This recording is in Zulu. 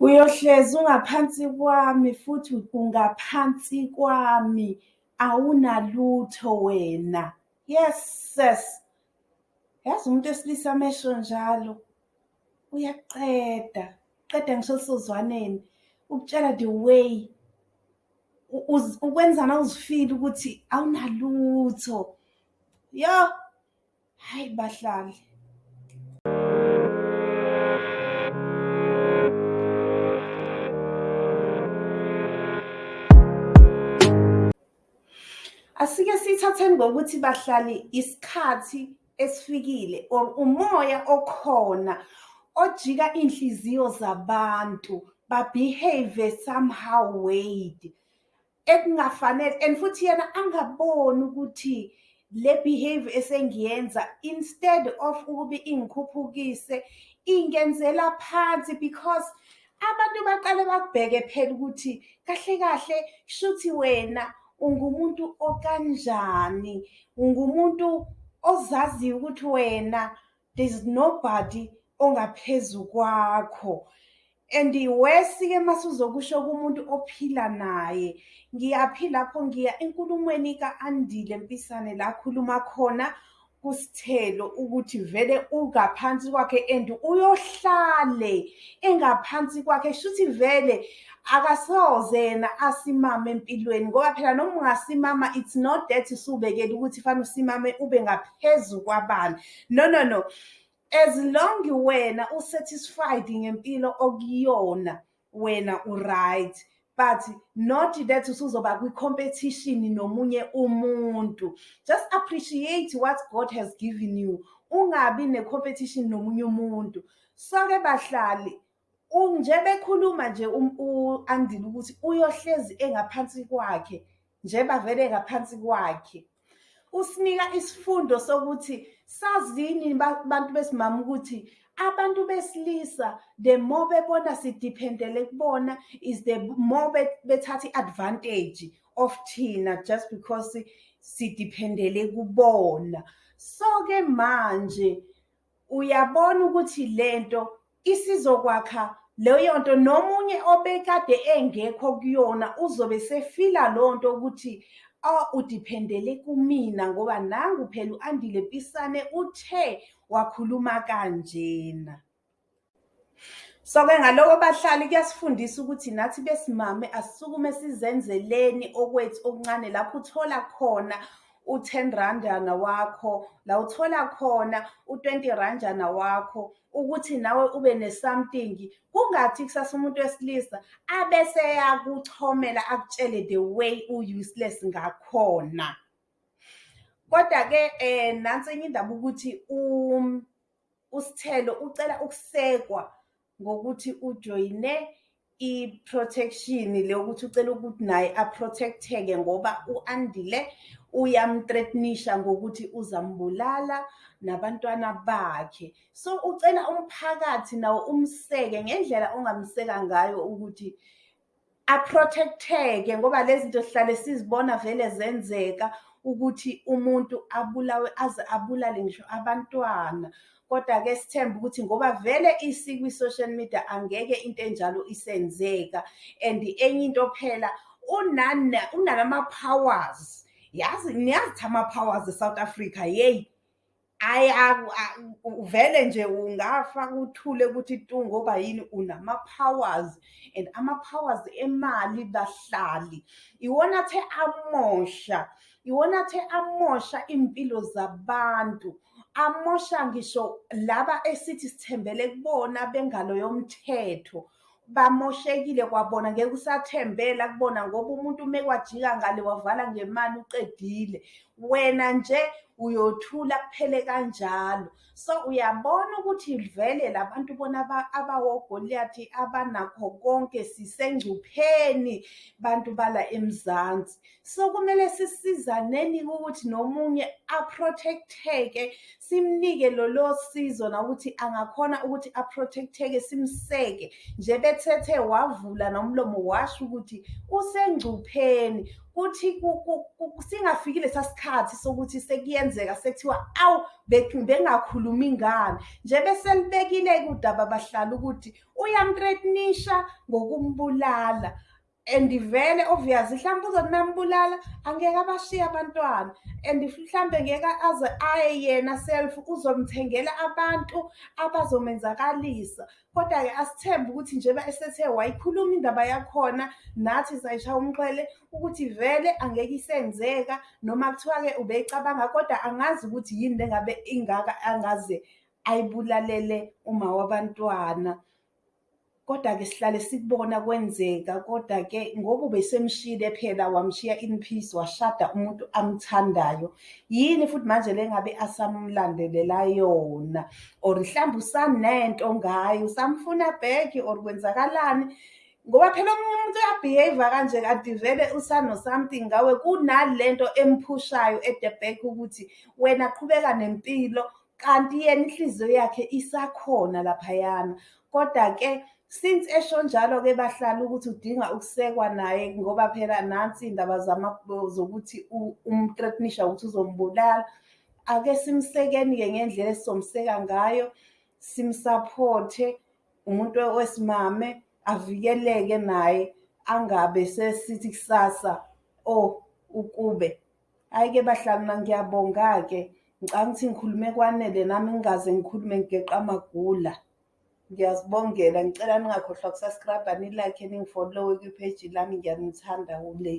Uyohlezi ungaphansi kwami futhi ungaphansi kwami, awunalutho wena. Yes sis. Yazi umuntu wesilisa mesho njalo uyaqeda, qeda ngisho elisozwaneni ukutshela the way ukwenza nawuzifile ukuthi awunalutho. Yo, hayi bahlali. Asike sithatheni ngokuthi bahlali isikhathi esifikile or umoya okhona ojika inhliziyo zabantu babehave somehow weird ekungafanele and futhi yena angaboni ukuthi le behavior esengiyenza instead of ukube ingikhuphukise ingenzela phansi because abantu baqale bakubheke phela ukuthi kahle kahle shuthi wena ungumuntu okanjani ungumuntu ozaziyo ukuthi wena there's nobody ongaphezu kwakho. And wesike masuzokusho kumuntu ophila naye ngiyaphi lapho ngiya enkulumweni ka-andile mpisane la khuluma khona. Kusithelo ukuthi vele ungaphansi kwakhe and uyohlale engaphansi kwakhe. Shuthi vele akasoze yena asimame empilweni ngoba phela noma ungasimama it's not that usubekela ukuthi fanele usimame ube ngaphezu kwabani. No no no. As long wena usatisfied ngempilo okuyona wena uright. But not that usuzoba kwi-competition nomunye umuntu. Just appreciate what god has given you. Ungabi ne-competition nomunye umuntu. So-ke bahlali nje bekhuluma nje u-andile ukuthi uyohlezi engaphansi kwakhe njeba vele ngaphansi kwakhe. Usinika isifundo sokuthi sazini bantu besimama ukuthi abantu besilisa the more bebona sidiphendele kubona is the more bethatha i-advantage of thina just because sidiphendele kubona. So-ke manje uyabona ukuthi lento isizokwakha leyo nto nomunye obekade engekho kuyona uzobe sefila leyo nto ukuthi udiphendele kumina ngoba nangu phela u-andile pisane uthe wakhuluma kanjena. So-ke ngaloko bahlali kuyasifundisa ukuthi nathi besimame asisukume sizenzeleni okwethu okuncane lapho uthola khona u-ten randana wakho la uthola khona u-twenty ranjana wakho ukuthi nawe ube ne-something kungathi kusasa umuntu wesilisa abese yakuchomela akutshele the way u-useless ngakhona. Kodwa-ke um nansi enye indaba ukuthi usithelo ucela ukusekwa ngokuthi ujoyine i-protection le ukuthi ucela ukuthi naye a-protect-eke ngoba u-andile uyamthreatenisha ngokuthi uzambulala nabantwana bakhe. So ucela umphakathi nawo umseke ngendlela ongamseka ngayo ukuthi a-protect-eke ngoba lezi zinto sihlale sizibona vele zenzeka. Ukuthi umuntu abulawe aze abulale ngisho abantwana. Kodwa-ke sithembe ukuthi ngoba vele isikwi-social media angeke into enjalo isenzeka. And enye into phela unanama-powers. Yazi niyazi ama-powers e-south africa yeyi. Vele nje ungafa uthule ukuthi tu ngoba yini unama-powers. And ama-powers emali bahlali. Iwona the amosha. Iwona the amosha iy'mpilo zabantu. Amosha ngisho laba esithi sithembele kubona bengalo yomthetho bamoshekile kwabona ngeke usathembela kubona ngoba umuntu uma kwajika ngale wavala ngemali uqedile. Wena nje uyothula kuphele kanjalo. So uyabona ukuthi vele labantu bona abawogoliyathi abanakho konke sisengcupheni bantu bala emzansi. So kumele sisizaneni ukuthi nomunye a-protect-eke simnike lolo sizo nokuthi angakhona ukuthi a-protect-eke simseke. Nje bethethe wavula nomlomo washo ukuthi usengcupheni. Kuthi ku- ku- ku- singafiki lesa sikhathi sokuthi sekuyenzeka sekuthiwa awu be- bengakhulumi ngani? Nje bese libekile-ke udaba abahlali ukuthi uyamtretnisha ngokumbulala. And vele obvious mhlawumbe uzothi nambulala angeke abashiye abantwana. And mhlambe ngeke aze aye yena self uzomthengela abantu abazomenzakalisa. Kodwa-ke asithembe ukuthi njengoba esethe wayikhuluma indaba yakhona nathi sayishaya umxhwele ukuthi vele angeke isenzeka noma kuthiwa-ke ubeyicabanga kodwa angazi ukuthi yini lengabe ingaka angaze ayibulalele uma wabantwana. Kodwa-ke sihlale sikubona kwenzeka kodwa-ke ngoba ubesemshiyile phela wamshiya in peace washada umuntu amthandayo. Yini futhi manje lengabe asamlandelela yona? Or mhlawumbe usanento ngayo usamfuna back or kwenzakalani? Ngoba phela omunye umuntu uyabehave kanje kanti vele usano-something ngawe kunalento emphushayo at the back ukuthi wena qhubeka nempilo kanti yena inhliziyo yakhe isakhona laphayana. Kodwa-ke since esho njalo-ke bahlala ukuthi udinga ukusekwa naye ngoba phela nansi iy'ndaba zokuthi umtretnisha ukuthi uzombulala ake simsekeni-ke ngendlela esizomseka ngayo simsaphothe umuntu wesimame avikeleke naye angabe sesithi kusasa oh ukube. Hhayi-ke bahlali mina ngiyabonga-ke. Ngicabanga ukuthi ngikhulume kwanele nami ngingaze ngikhulume ngigeqa amagula ngiyazibongela ngicela ningakhohlwa ukusubscribe-a nilike ningifollowe kwipheji lami. Ngiyanithanda kule